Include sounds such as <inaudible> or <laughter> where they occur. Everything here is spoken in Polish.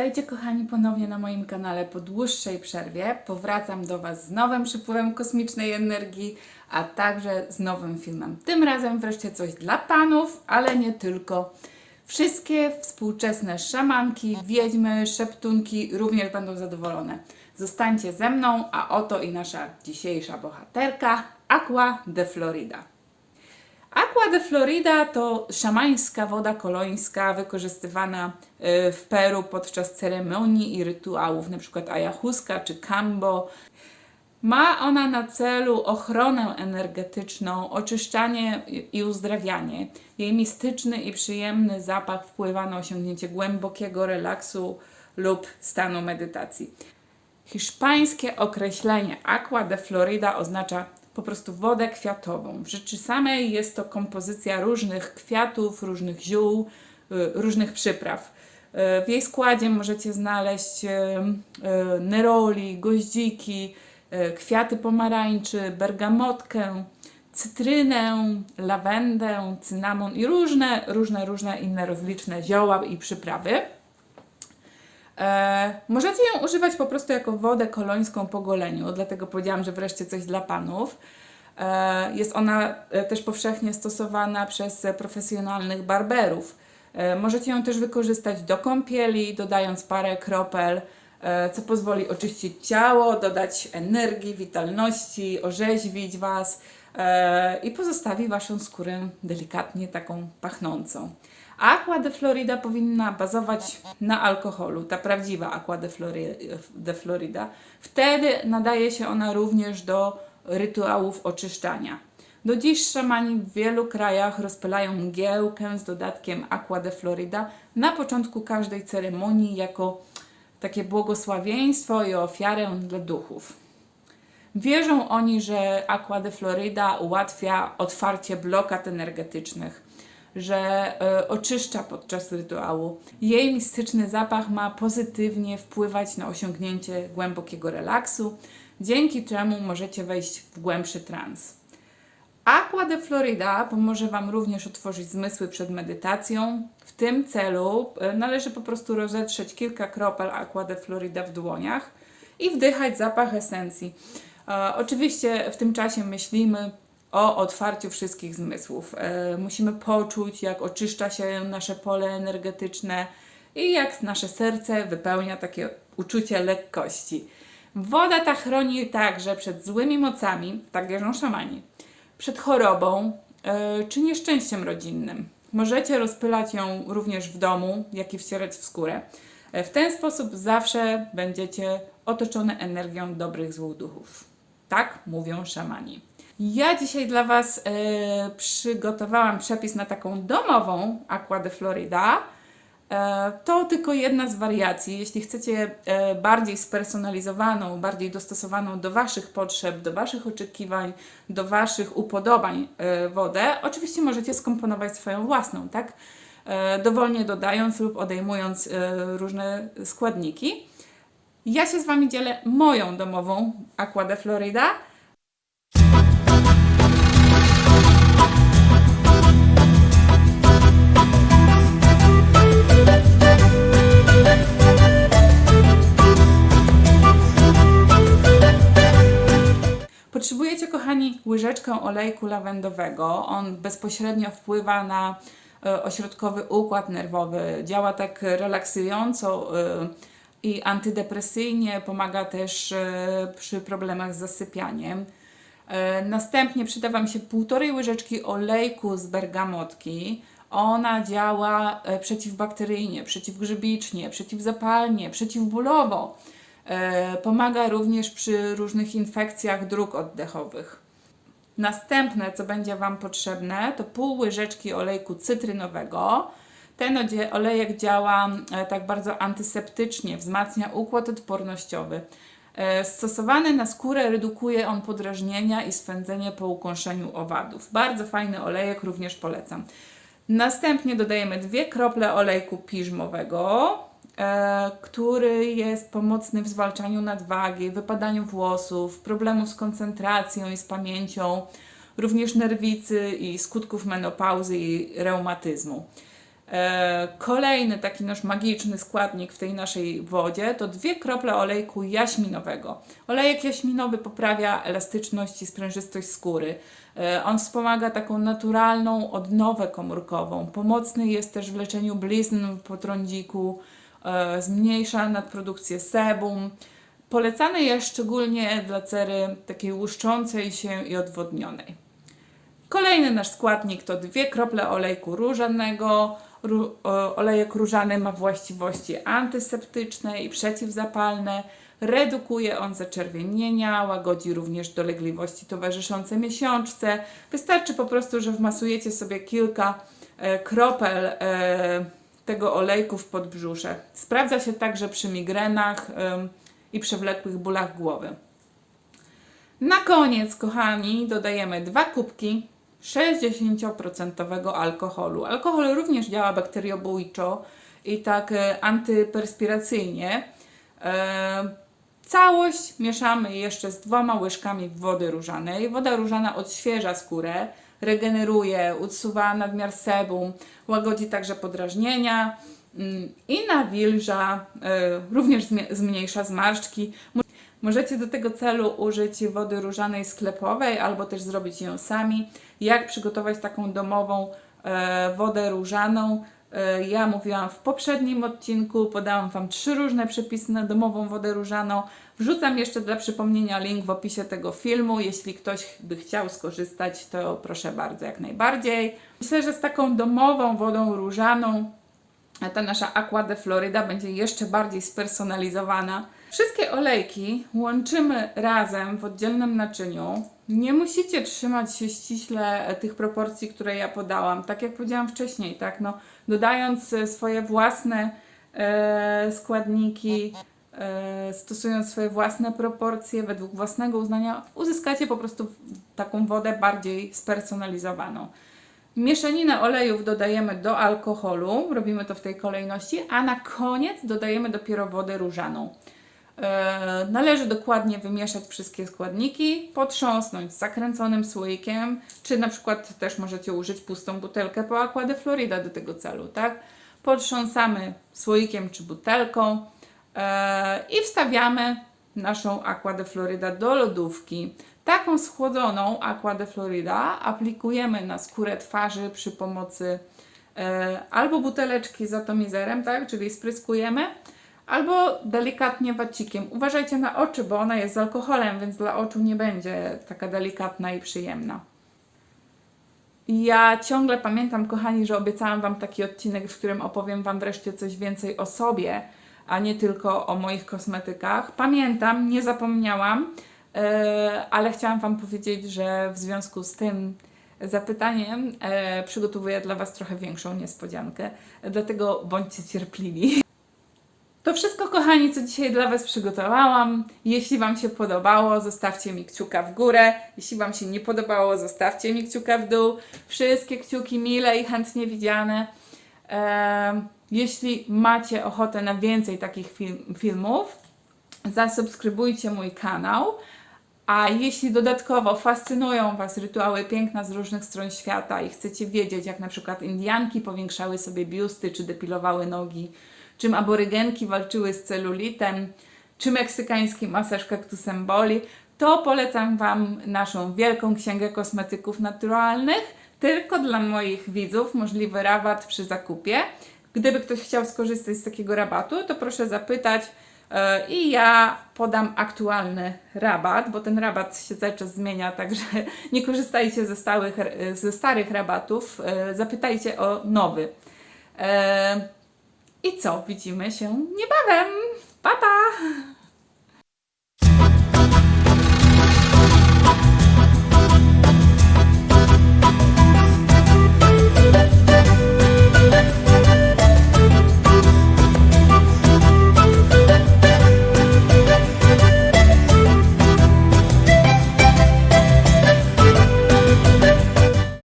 Witajcie kochani ponownie na moim kanale po dłuższej przerwie. Powracam do Was z nowym przypływem kosmicznej energii, a także z nowym filmem. Tym razem wreszcie coś dla panów, ale nie tylko. Wszystkie współczesne szamanki, wiedźmy, szeptunki również będą zadowolone. Zostańcie ze mną, a oto i nasza dzisiejsza bohaterka Aqua de Florida. Aqua de Florida to szamańska woda kolońska wykorzystywana y, w Peru podczas ceremonii i rytuałów, np. ayahuasca czy kambo. Ma ona na celu ochronę energetyczną, oczyszczanie i uzdrawianie. Jej mistyczny i przyjemny zapach wpływa na osiągnięcie głębokiego relaksu lub stanu medytacji. Hiszpańskie określenie Aqua de Florida oznacza po prostu wodę kwiatową. W rzeczy samej jest to kompozycja różnych kwiatów, różnych ziół, y, różnych przypraw. Y, W jej składzie możecie znaleźć y, neroli, goździki, kwiaty pomarańczy, bergamotkę, cytrynę, lawendę, cynamon i różne, różne, różne inne rozliczne zioła i przyprawy. E, możecie ją używać po prostu jako wodę kolońską po goleniu, dlatego powiedziałam, że wreszcie coś dla panów. E, jest ona e, też powszechnie stosowana przez profesjonalnych barberów. E, możecie ją też wykorzystać do kąpieli, dodając parę kropel, e, co pozwoli oczyścić ciało, dodać energii, witalności, orzeźwić Was e, i pozostawi Waszą skórę delikatnie taką pachnącą. Aqua de Florida powinna bazować na alkoholu, ta prawdziwa Aqua de, de Florida. Wtedy nadaje się ona również do rytuałów oczyszczania. Do dziś szamani w wielu krajach rozpylają mgiełkę z dodatkiem Aqua de Florida na początku każdej ceremonii jako takie błogosławieństwo i ofiarę dla duchów. Wierzą oni, że Aqua de Florida ułatwia otwarcie blokad energetycznych, że e, oczyszcza podczas rytuału. Jej mistyczny zapach ma pozytywnie wpływać na osiągnięcie głębokiego relaksu, dzięki czemu możecie wejść w głębszy trans. Aqua de Florida pomoże Wam również otworzyć zmysły przed medytacją. W tym celu e, należy po prostu rozetrzeć kilka kropel Aqua de Florida w dłoniach i wdychać zapach esencji. E, oczywiście w tym czasie myślimy o otwarciu wszystkich zmysłów. E, musimy poczuć, jak oczyszcza się nasze pole energetyczne i jak nasze serce wypełnia takie uczucie lekkości. Woda ta chroni także przed złymi mocami, tak wierzą szamani, przed chorobą e, czy nieszczęściem rodzinnym. Możecie rozpylać ją również w domu, jak i wcierać w skórę. E, W ten sposób zawsze będziecie otoczone energią dobrych złych duchów. Tak mówią szamani. Ja dzisiaj dla Was e, przygotowałam przepis na taką domową Aqua de Florida. E, to tylko jedna z wariacji. Jeśli chcecie e, bardziej spersonalizowaną, bardziej dostosowaną do Waszych potrzeb, do Waszych oczekiwań, do Waszych upodobań wodę, oczywiście możecie skomponować swoją własną, tak? Dowolnie dodając lub odejmując różne składniki. Ja się z Wami dzielę moją domową Aqua de Florida. Potrzebujecie, kochani, łyżeczkę olejku lawendowego. On bezpośrednio wpływa na e, ośrodkowy układ nerwowy. Działa tak relaksująco e, i antydepresyjnie, pomaga też e, przy problemach z zasypianiem. Następnie przyda Wam się półtorej łyżeczki olejku z bergamotki. Ona działa przeciwbakteryjnie, przeciwgrzybicznie, przeciwzapalnie, przeciwbólowo. E, Pomaga również przy różnych infekcjach dróg oddechowych. Następne, co będzie Wam potrzebne, to pół łyżeczki olejku cytrynowego. Ten olejek działa e, tak bardzo antyseptycznie, wzmacnia układ odpornościowy. E, Stosowany na skórę redukuje on podrażnienia i swędzenie po ukąszeniu owadów. Bardzo fajny olejek, również polecam. Następnie dodajemy dwie krople olejku piżmowego, który jest pomocny w zwalczaniu nadwagi, wypadaniu włosów, problemów z koncentracją i z pamięcią, również nerwicy i skutków menopauzy i reumatyzmu. E, kolejny taki nasz magiczny składnik w tej naszej wodzie to dwie krople olejku jaśminowego. Olejek jaśminowy poprawia elastyczność i sprężystość skóry. E, on wspomaga taką naturalną odnowę komórkową. Pomocny jest też w leczeniu blizn po trądziku, e, zmniejsza nadprodukcję sebum. Polecany jest szczególnie dla cery takiej łuszczącej się i odwodnionej. Kolejny nasz składnik to dwie krople olejku różanego. Ró- olejek różany ma właściwości antyseptyczne i przeciwzapalne. Redukuje on zaczerwienienia, łagodzi również dolegliwości towarzyszące miesiączce. Wystarczy po prostu, że wmasujecie sobie kilka e, kropel e, tego olejku w podbrzusze. Sprawdza się także przy migrenach i przewlekłych bólach głowy. Na koniec, kochani, dodajemy dwa kubki 60% alkoholu. Alkohol również działa bakteriobójczo i tak e, antyperspiracyjnie. E, całość mieszamy jeszcze z dwoma łyżkami wody różanej. Woda różana odświeża skórę, regeneruje, usuwa nadmiar sebum, łagodzi także podrażnienia mm, i nawilża, e, również zmniejsza zmarszczki. Możecie do tego celu użyć wody różanej sklepowej albo też zrobić ją sami. Jak przygotować taką domową e, wodę różaną? E, ja mówiłam w poprzednim odcinku, podałam Wam trzy różne przepisy na domową wodę różaną. Wrzucam jeszcze dla przypomnienia link w opisie tego filmu. Jeśli ktoś by chciał skorzystać, to proszę bardzo, jak najbardziej. Myślę, że z taką domową wodą różaną ta nasza Aqua de Florida będzie jeszcze bardziej spersonalizowana. Wszystkie olejki łączymy razem w oddzielnym naczyniu. Nie musicie trzymać się ściśle e, tych proporcji, które ja podałam. Tak jak powiedziałam wcześniej, tak, no, dodając e, swoje własne e, składniki, e, stosując swoje własne proporcje według własnego uznania, uzyskacie po prostu taką wodę bardziej spersonalizowaną. Mieszaninę olejów dodajemy do alkoholu, robimy to w tej kolejności, a na koniec dodajemy dopiero wodę różaną. E, należy dokładnie wymieszać wszystkie składniki, potrząsnąć zakręconym słoikiem, czy na przykład też możecie użyć pustą butelkę po Aqua de Florida do tego celu, tak? Potrząsamy słoikiem czy butelką e, i wstawiamy naszą Aqua de Florida do lodówki. Taką schłodzoną Aqua de Florida aplikujemy na skórę twarzy przy pomocy e, albo buteleczki z atomizerem, tak, czyli spryskujemy, albo delikatnie wacikiem. Uważajcie na oczy, bo ona jest z alkoholem, więc dla oczu nie będzie taka delikatna i przyjemna. Ja ciągle pamiętam, kochani, że obiecałam Wam taki odcinek, w którym opowiem Wam wreszcie coś więcej o sobie, a nie tylko o moich kosmetykach. Pamiętam, nie zapomniałam, e, ale chciałam Wam powiedzieć, że w związku z tym zapytaniem e, przygotowuję dla Was trochę większą niespodziankę, dlatego bądźcie cierpliwi. To wszystko, kochani, co dzisiaj dla Was przygotowałam. Jeśli Wam się podobało, zostawcie mi kciuka w górę. Jeśli Wam się nie podobało, zostawcie mi kciuka w dół. Wszystkie kciuki mile i chętnie widziane. Jeśli macie ochotę na więcej takich film, filmów, zasubskrybujcie mój kanał. A jeśli dodatkowo fascynują Was rytuały piękna z różnych stron świata i chcecie wiedzieć, jak na przykład Indianki powiększały sobie biusty, czy depilowały nogi, czym aborygenki walczyły z celulitem, czy meksykański masaż kaktusem boli, to polecam Wam naszą wielką księgę kosmetyków naturalnych, tylko dla moich widzów możliwy rabat przy zakupie. Gdyby ktoś chciał skorzystać z takiego rabatu, to proszę zapytać e, i ja podam aktualny rabat, bo ten rabat się cały czas zmienia, także <laughs> nie korzystajcie ze, stałych, ze starych rabatów, e, zapytajcie o nowy. E, i co? Widzimy się niebawem. Pa, pa!